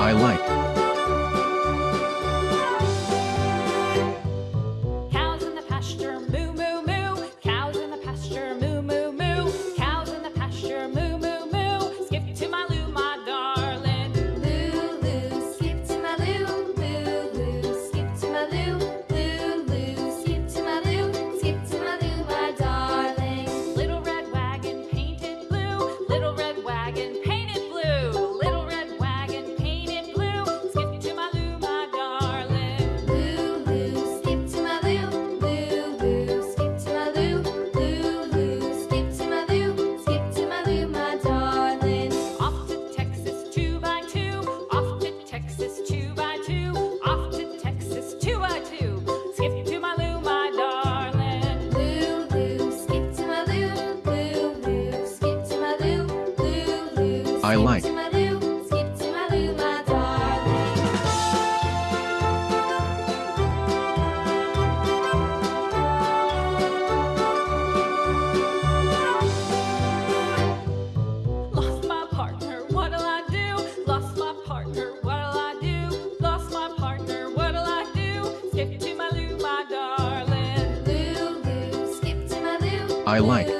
I like. Partner, what'll I do? Lost my partner, what'll I do? Lost my partner, what'll I do? Skip to my loo, my darling. Loo, loo, skip to my loo. I like.